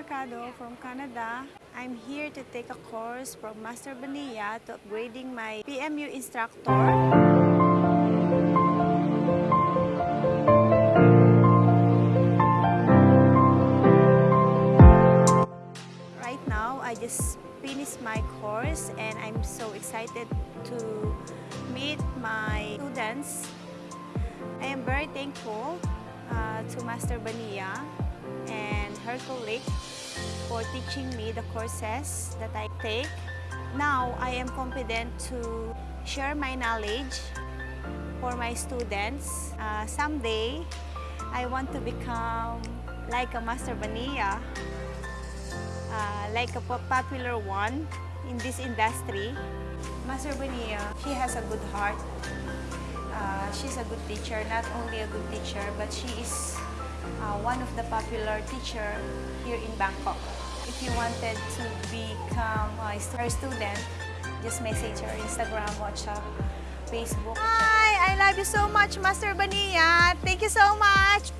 Mercado from Canada. I'm here to take a course from Master Bania to upgrading my PMU instructor. Right now, I just finished my course and I'm so excited to meet my students. I am very thankful uh, to Master Bania and her colleague for teaching me the courses that I take. Now, I am confident to share my knowledge for my students. Uh, someday, I want to become like a Master Bania uh, like a popular one in this industry. Master Bonilla, she has a good heart. Uh, she's a good teacher, not only a good teacher, but she is uh, one of the popular teacher here in Bangkok. If you wanted to become her student, just message her Instagram, WhatsApp, Facebook. Hi, I love you so much, Master Bonilla. Thank you so much